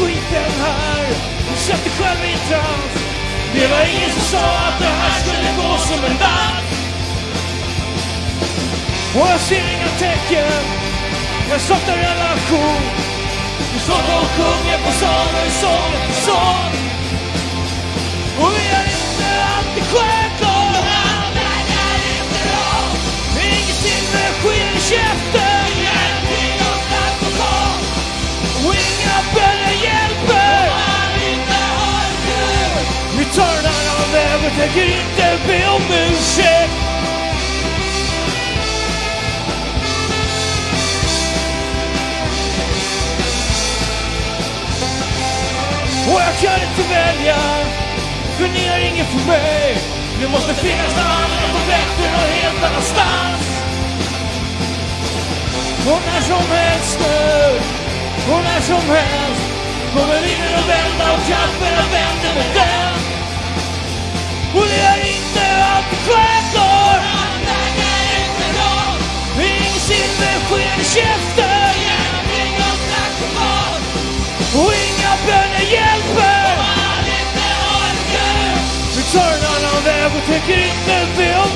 skiten här Du köpte dig själv i trans. Det var ingen som sa att det här skulle gå som en natt. Och jag ser inga tecken, jag saknar relation. Du står och sjunger på sång och sång efter sång. Och vi är tänker inte be om ursäkt. Och jag kan inte välja, för ni har inget för mig. Det måste finnas något annat och bättre och helt annanstans. Och när som helst nu, och när som helst kommer vinden att vända och krafterna Turn en annan väg och tycker inte be om